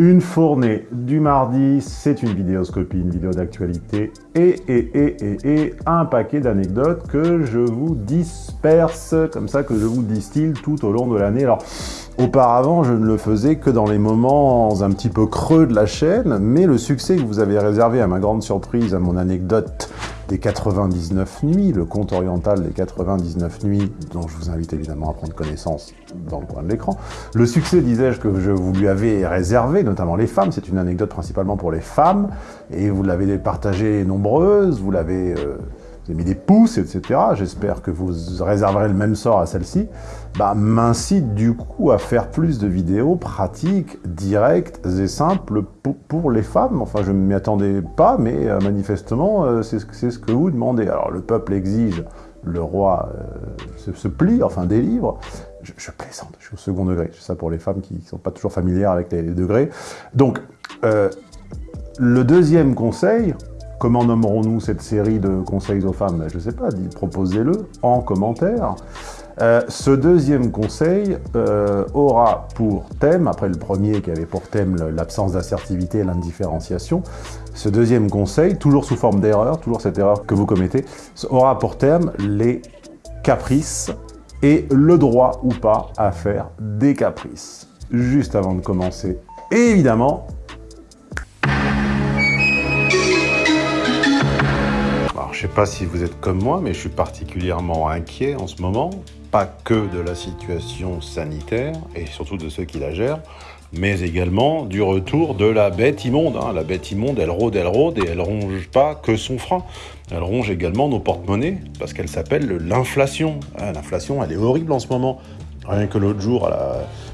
Une fournée du mardi, c'est une vidéoscopie, une vidéo d'actualité et, et, et, et, et un paquet d'anecdotes que je vous disperse, comme ça que je vous distille tout au long de l'année. Alors, auparavant, je ne le faisais que dans les moments un petit peu creux de la chaîne, mais le succès que vous avez réservé à ma grande surprise, à mon anecdote des 99 nuits, le conte oriental des 99 nuits, dont je vous invite évidemment à prendre connaissance dans le coin de l'écran. Le succès, disais-je, que je vous lui avais réservé, notamment les femmes, c'est une anecdote principalement pour les femmes, et vous l'avez partagée nombreuse, vous l'avez... Euh, vous avez mis des pouces, etc. J'espère que vous réserverez le même sort à celle-ci. Bah, m'incite du coup à faire plus de vidéos pratiques, directes et simples pour, les femmes. Enfin, je ne m'y attendais pas, mais euh, manifestement, euh, c'est ce que vous demandez. Alors, le peuple exige, le roi euh, se, plie, enfin délivre. Je, je, plaisante, je suis au second degré. C'est ça pour les femmes qui ne sont pas toujours familières avec les, les degrés. Donc, le deuxième conseil, Comment nommerons-nous cette série de conseils aux femmes? Je ne sais pas, proposez-le en commentaire. Euh, ce deuxième conseil euh, aura pour thème, après le premier qui avait pour thème l'absence d'assertivité et l'indifférenciation, ce deuxième conseil, toujours sous forme d'erreur, toujours cette erreur que vous commettez, aura pour thème les caprices et le droit ou pas à faire des caprices. Juste avant de commencer, évidemment, je ne sais pas si vous êtes comme moi, mais je suis particulièrement inquiet en ce moment, pas que de la situation sanitaire, et surtout de ceux qui la gèrent, mais également du retour de la bête immonde. Hein. La bête immonde, elle rôde, elle rôde, et elle ronge pas que son frein. Elle ronge également nos porte-monnaies, parce qu'elle s'appelle l'inflation. Ah, l'inflation, elle est horrible en ce moment. Rien que l'autre jour,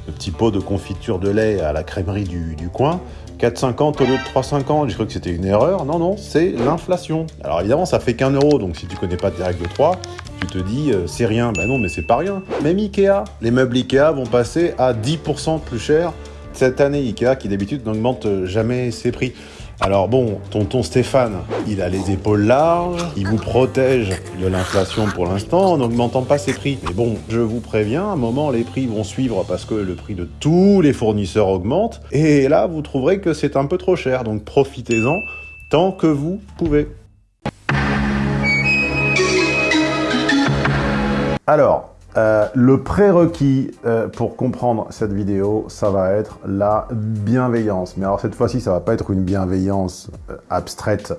le petit pot de confiture de lait à la crèmerie du, du coin, 4,50 au lieu de 3,50, j'ai cru que c'était une erreur. Non, non, c'est l'inflation. Alors évidemment, ça fait qu'un euro, donc si tu connais pas de règle de 3, tu te dis, euh, c'est rien. Ben non, mais c'est pas rien. Même Ikea, les meubles Ikea vont passer à 10% plus cher cette année. Ikea, qui d'habitude n'augmente jamais ses prix. Alors bon, tonton Stéphane, il a les épaules larges, il vous protège de l'inflation pour l'instant en n'augmentant pas ses prix. Mais bon, je vous préviens, à un moment, les prix vont suivre parce que le prix de tous les fournisseurs augmente. Et là, vous trouverez que c'est un peu trop cher, donc profitez-en tant que vous pouvez. Alors, euh, le prérequis euh, pour comprendre cette vidéo, ça va être la bienveillance. Mais alors cette fois-ci, ça va pas être une bienveillance euh, abstraite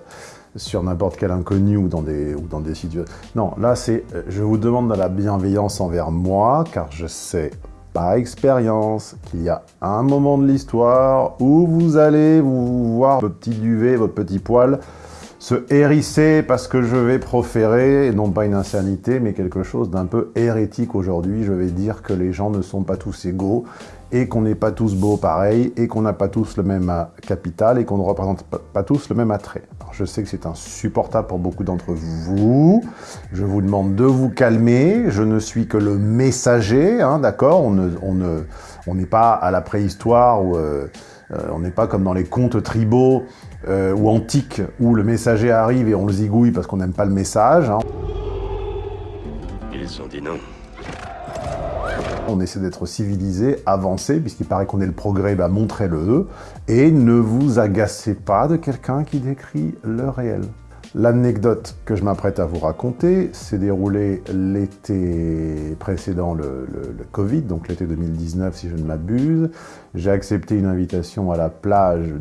sur n'importe quel inconnu ou dans des, ou dans des situations. Non, là c'est, je vous demande de la bienveillance envers moi, car je sais par expérience qu'il y a un moment de l'histoire où vous allez vous voir votre petit duvet, votre petit poil, se hérisser parce que je vais proférer, non pas une insanité, mais quelque chose d'un peu hérétique aujourd'hui. Je vais dire que les gens ne sont pas tous égaux, et qu'on n'est pas tous beaux pareil, et qu'on n'a pas tous le même euh, capital, et qu'on ne représente pas tous le même attrait. Je sais que c'est insupportable pour beaucoup d'entre vous. Je vous demande de vous calmer. Je ne suis que le messager, hein, d'accord? On n'est pas à la préhistoire où... Euh, euh, on n'est pas comme dans les contes tribaux euh, ou antiques où le messager arrive et on le zigouille parce qu'on n'aime pas le message. Hein. Ils ont dit non. On essaie d'être civilisé, avancé, puisqu'il paraît qu'on est le progrès, bah montrez-le, et ne vous agacez pas de quelqu'un qui décrit le réel. L'anecdote que je m'apprête à vous raconter s'est déroulée l'été précédent le, Covid, donc l'été 2019 si je ne m'abuse. J'ai accepté une invitation à la plage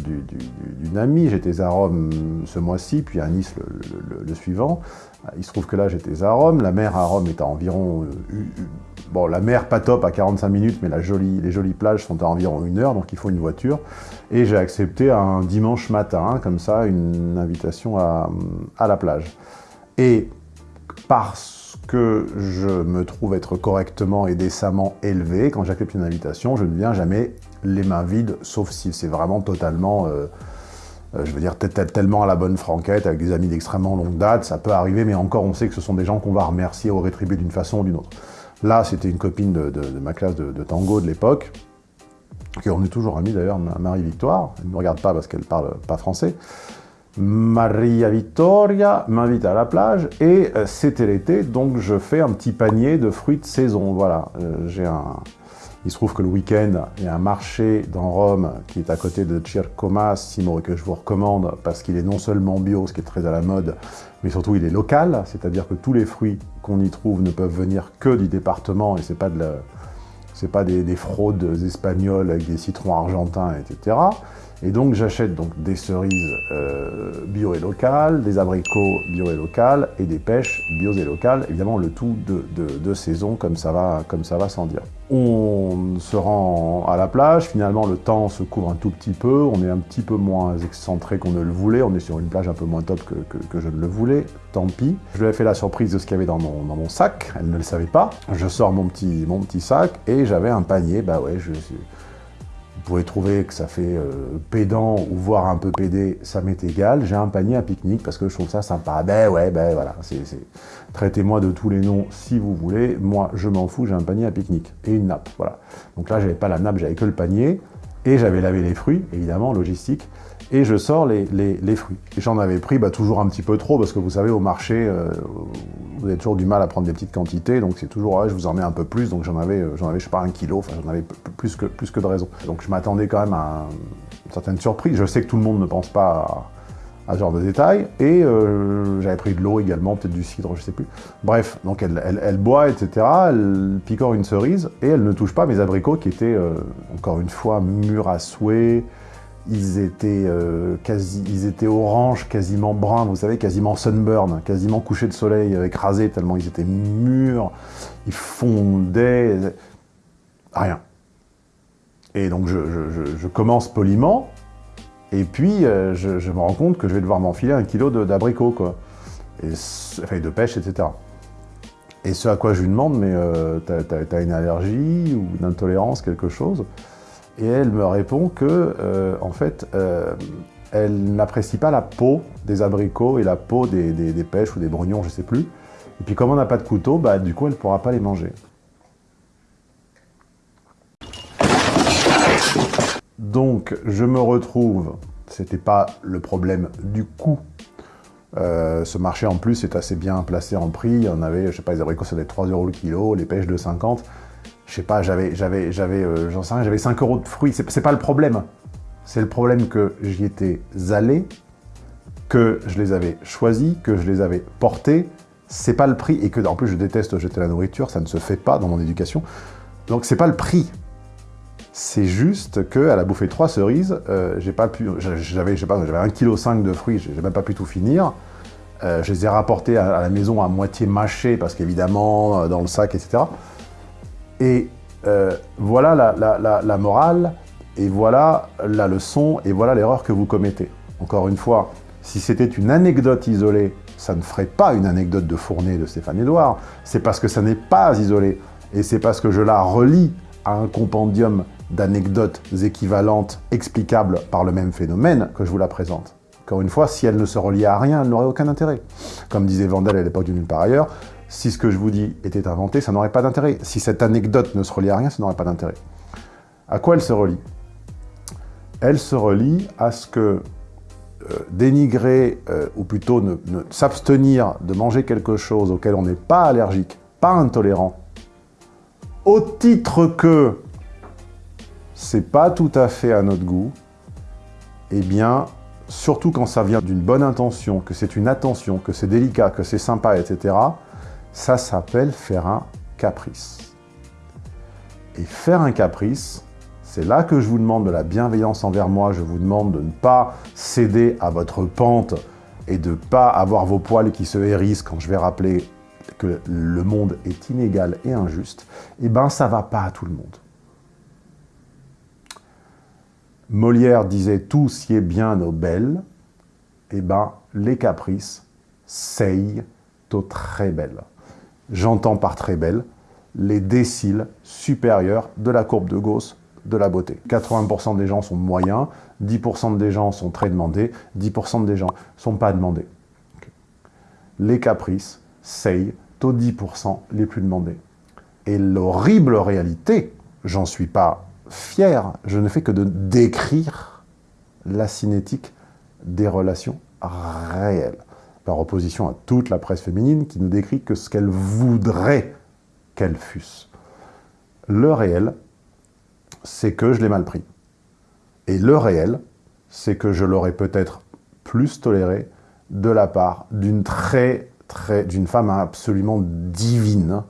d'une amie, j'étais à Rome ce mois-ci, puis à Nice le, suivant. Il se trouve que là j'étais à Rome, la mer à Rome est à environ... Euh, bon, la mer pas top à 45 minutes, mais les jolies plages sont à environ une heure, donc il faut une voiture. Et j'ai accepté un dimanche matin, comme ça, une invitation à, à la plage. Et parce que je me trouve être correctement et décemment élevé, quand j'accepte une invitation, je ne viens jamais les mains vides, sauf si c'est vraiment totalement... Euh, euh, je veux dire, tellement à la bonne franquette, avec des amis d'extrêmement longue date, ça peut arriver, mais encore, on sait que ce sont des gens qu'on va remercier ou rétribuer d'une façon ou d'une autre. Là, c'était une copine de, ma classe de, de tango de l'époque, qui on est toujours amis d'ailleurs, Marie-Victoire, elle ne me regarde pas parce qu'elle parle pas français, Maria Vittoria m'invite à la plage et euh, c'était l'été, donc je fais un petit panier de fruits de saison. Voilà, euh, j'ai un, Il se trouve que le week-end, il y a un marché dans Rome qui est à côté de Circo Massimo et que je vous recommande parce qu'il est non seulement bio, ce qui est très à la mode, mais surtout il est local, c'est-à-dire que tous les fruits qu'on y trouve ne peuvent venir que du département et c'est pas des, des, fraudes espagnoles avec des citrons argentins, etc. Et donc j'achète donc des cerises euh, bio et locales, des abricots bio et locales et des pêches bio et locales. Évidemment le tout de, de, de saison comme ça va, comme ça va sans dire. On se rend à la plage, finalement le temps se couvre un tout petit peu, on est un petit peu moins excentré qu'on ne le voulait, on est sur une plage un peu moins top que, que, que je ne le voulais, tant pis. Je lui ai fait la surprise de ce qu'il y avait dans mon, dans mon sac, elle ne le savait pas. Je sors mon petit, mon petit sac et j'avais un panier, bah ouais, je pouvez trouver que ça fait euh, pédant ou voire un peu pédé, ça m'est égal. J'ai un panier à pique-nique parce que je trouve ça sympa. Ben ouais, ben voilà, traitez-moi de tous les noms si vous voulez. Moi, je m'en fous, j'ai un panier à pique-nique et une nappe, voilà. Donc là, j'avais pas la nappe, j'avais que le panier et j'avais lavé les fruits, évidemment, logistique et je sors les, les, les fruits. J'en avais pris bah, toujours un petit peu trop, parce que vous savez, au marché, euh, vous avez toujours du mal à prendre des petites quantités, donc c'est toujours, ouais, je vous en mets un peu plus, donc j'en avais, euh, j'en avais, je sais pas, un kilo, enfin j'en avais plus que, plus que de raison. Donc je m'attendais quand même à une certaine surprise. Je sais que tout le monde ne pense pas à, à genre de détails, et euh, j'avais pris de l'eau également, peut-être du cidre, je sais plus. Bref, donc elle, boit, etc., elle picore une cerise, et elle ne touche pas mes abricots qui étaient, euh, encore une fois, mûrs à souhait, ils étaient, euh, quasi, ils étaient orange, quasiment brun, vous savez, quasiment sunburn, quasiment couché de soleil, écrasés tellement ils étaient mûrs, ils fondaient, rien. Et donc je commence poliment, et puis euh, je, me rends compte que je vais devoir m'enfiler un kilo d'abricots, quoi. Et, de pêche, etc. Et ce à quoi je lui demande, mais euh, t'as une allergie ou une intolérance, quelque chose? Et elle me répond que, euh, en fait, elle n'apprécie pas la peau des abricots et la peau des pêches ou des brugnons, je sais plus. Et puis comme on n'a pas de couteau, bah, du coup, elle ne pourra pas les manger. Donc, je me retrouve, c'était pas le problème du coût. Euh, ce marché, en plus, est assez bien placé en prix. On avait, je sais pas, les abricots, ça devait être 3 euros le kilo, les pêches de 50 je sais pas, j'avais, j'avais, j'avais, euh, j'en sais rien, j'avais 5 euros de fruits. C'est pas le problème. C'est le problème que j'y étais allé, que je les avais choisis, que je les avais portés. C'est pas le prix, et que, en plus, je déteste jeter la nourriture, ça ne se fait pas dans mon éducation. Donc, c'est pas le prix. C'est juste que à la bouffée trois cerises, euh, j'avais, je sais pas, j'avais 1,5 kg de fruits, j'ai même pas pu tout finir. Euh, je les ai rapportés à, la maison à moitié mâchés, parce qu'évidemment, euh, dans le sac, etc. Et voilà la, morale, et voilà la leçon, et voilà l'erreur que vous commettez. Encore une fois, si c'était une anecdote isolée, ça ne ferait pas une anecdote de Fournet de Stéphane Edouard, c'est parce que ça n'est pas isolé, et c'est parce que je la relie à un compendium d'anecdotes équivalentes, explicables par le même phénomène, que je vous la présente. Encore une fois, si elle ne se reliait à rien, elle n'aurait aucun intérêt. Comme disait Vandel à l'époque du Nulle par ailleurs, si ce que je vous dis était inventé, ça n'aurait pas d'intérêt. Si cette anecdote ne se relie à rien, ça n'aurait pas d'intérêt. À quoi elle se relie? Elle se relie à ce que euh, dénigrer, euh, ou plutôt ne s'abstenir de manger quelque chose auquel on n'est pas allergique, pas intolérant, au titre que c'est pas tout à fait à notre goût, eh bien, surtout quand ça vient d'une bonne intention, que c'est une attention, que c'est délicat, que c'est sympa, etc., ça s'appelle faire un caprice. Et faire un caprice, c'est là que je vous demande de la bienveillance envers moi, je vous demande de ne pas céder à votre pente et de ne pas avoir vos poils qui se hérissent quand je vais rappeler que le monde est inégal et injuste, eh ben ça va pas à tout le monde. Molière disait « tout qui est bien belles », eh ben les caprices, c'est très belles. J'entends par très belle les déciles supérieurs de la courbe de Gauss de la beauté. 80% des gens sont moyens, 10% des gens sont très demandés, 10% des gens sont pas demandés. Les caprices, c'est aux 10% les plus demandés. Et l'horrible réalité, j'en suis pas fier, je ne fais que de décrire la cinétique des relations réelles par opposition à toute la presse féminine qui ne décrit que ce qu'elle voudrait qu'elles fussent. Le réel, c'est que je l'ai mal pris. Et le réel, c'est que je l'aurais peut-être plus toléré de la part d'une très, très, d'une femme absolument divine.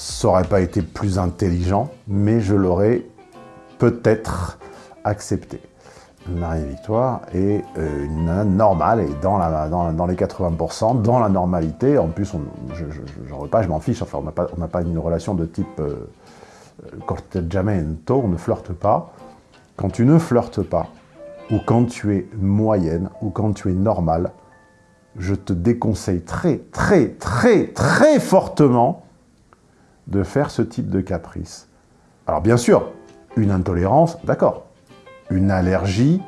Ça aurait pas été plus intelligent, mais je l'aurais peut-être accepté. Marie-Victoire est euh, une nana normale et dans, les 80%, dans la normalité. En plus, on, je ne pas, je m'en fiche. Enfin, on n'a pas, une relation de type euh, corteggiamento, on ne flirte pas. Quand tu ne flirtes pas, ou quand tu es moyenne, ou quand tu es normale, je te déconseille très, très, très, très fortement de faire ce type de caprice. Alors bien sûr, une intolérance, d'accord. Une allergie,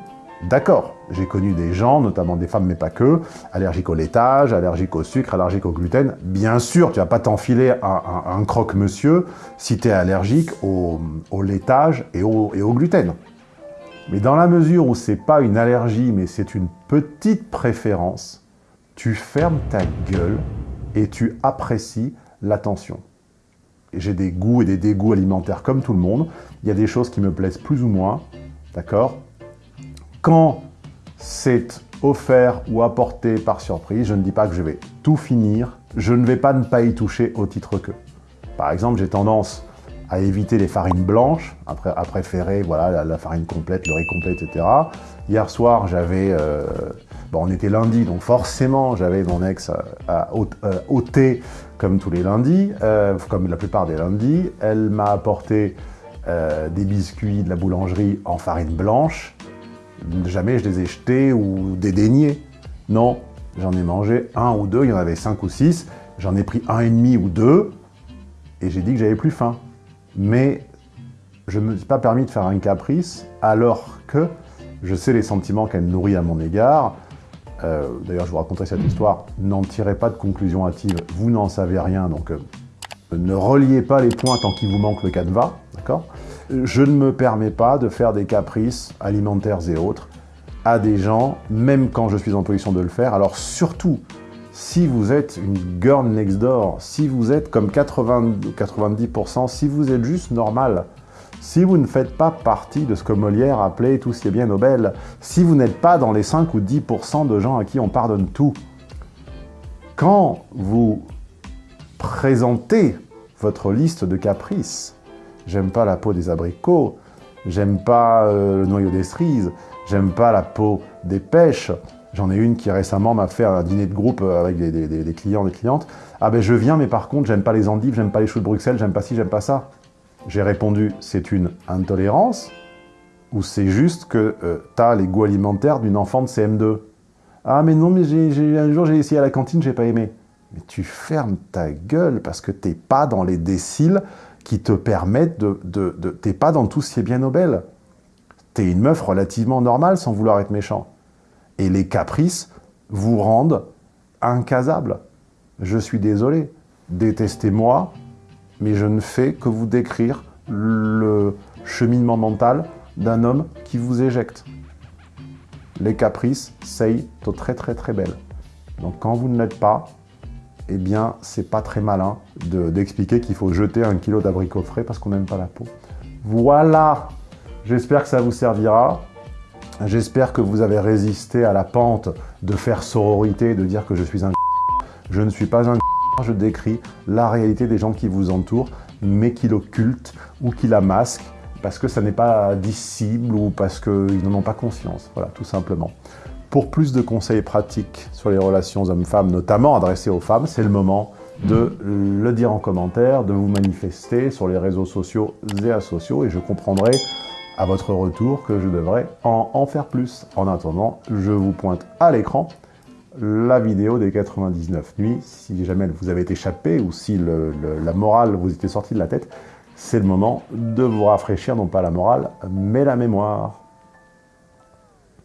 d'accord. J'ai connu des gens, notamment des femmes, mais pas que, allergiques au laitage, allergiques au sucre, allergiques au gluten. Bien sûr, tu vas pas t'enfiler un, croque-monsieur si tu es allergique au, laitage et au, et au gluten. Mais dans la mesure où c'est pas une allergie, mais c'est une petite préférence, tu fermes ta gueule et tu apprécies l'attention. J'ai des goûts et des dégoûts alimentaires comme tout le monde. Il y a des choses qui me plaisent plus ou moins, d'accord? Quand c'est offert ou apporté par surprise, je ne dis pas que je vais tout finir, je ne vais pas ne pas y toucher au titre que. Par exemple, j'ai tendance à éviter les farines blanches, à, préférer voilà, la, farine complète, le riz complet, etc. Hier soir, j'avais... Euh, bon, on était lundi, donc forcément, j'avais mon ex à, à, au thé, comme tous les lundis, euh, comme la plupart des lundis. Elle m'a apporté euh, des biscuits de la boulangerie en farine blanche. Jamais je les ai jetés ou dédaignés. Non, j'en ai mangé un ou deux, il y en avait cinq ou six. J'en ai pris un et demi ou deux, et j'ai dit que j'avais plus faim mais je ne me suis pas permis de faire un caprice alors que je sais les sentiments qu'elle nourrit à mon égard. Euh, d'ailleurs, je vous raconterai cette histoire. N'en tirez pas de conclusion hâtive, vous n'en savez rien, donc euh, ne reliez pas les points tant qu'il vous manque le canevas, d'accord? Je ne me permets pas de faire des caprices alimentaires et autres à des gens, même quand je suis en position de le faire. Alors surtout, si vous êtes une girl next door, si vous êtes comme 80, 90%, si vous êtes juste normal, si vous ne faites pas partie de ce que Molière appelait tout ce qui est bien Nobel, si vous n'êtes pas dans les 5 ou 10% de gens à qui on pardonne tout, quand vous présentez votre liste de caprices, j'aime pas la peau des abricots, j'aime pas euh, le noyau des cerises, j'aime pas la peau des pêches, J'en ai une qui récemment m'a fait un dîner de groupe euh, avec des, clients, des clientes. Ah ben je viens, mais par contre, j'aime pas les endives, j'aime pas les choux de Bruxelles, j'aime pas ci, j'aime pas ça. J'ai répondu, c'est une intolérance ou c'est juste que euh, tu as les goûts alimentaires d'une enfant de CM2 Ah mais non, mais un jour j'ai essayé à la cantine, j'ai pas aimé. Mais tu fermes ta gueule parce que t'es pas dans les déciles qui te permettent de t'es pas dans tout ce qui est bien Nobel. T'es une meuf relativement normale sans vouloir être méchant et les caprices vous rendent incasable. Je suis désolé, détestez-moi, mais je ne fais que vous décrire le cheminement mental d'un homme qui vous éjecte. Les caprices, c'est très très très belle. Donc quand vous ne l'êtes pas, eh bien, c'est pas très malin d'expliquer qu'il faut jeter un kilo d'abricots frais parce qu'on n'aime pas la peau. Voilà J'espère que ça vous servira. J'espère que vous avez résisté à la pente de faire sororité, de dire que je suis un Je ne suis pas un je décris la réalité des gens qui vous entourent, mais qui l'occultent ou qui la masquent parce que ça n'est pas dissible ou parce qu'ils n'en ont pas conscience. Voilà, tout simplement. Pour plus de conseils pratiques sur les relations hommes-femmes, notamment adressés aux femmes, c'est le moment de le dire en commentaire, de vous manifester sur les réseaux sociaux et asociaux, et je comprendrai à votre retour que je devrais en, faire plus. En attendant, je vous pointe à l'écran la vidéo des 99 nuits. Si jamais vous avez échappé ou si la morale vous était sortie de la tête, c'est le moment de vous rafraîchir, non pas la morale, mais la mémoire.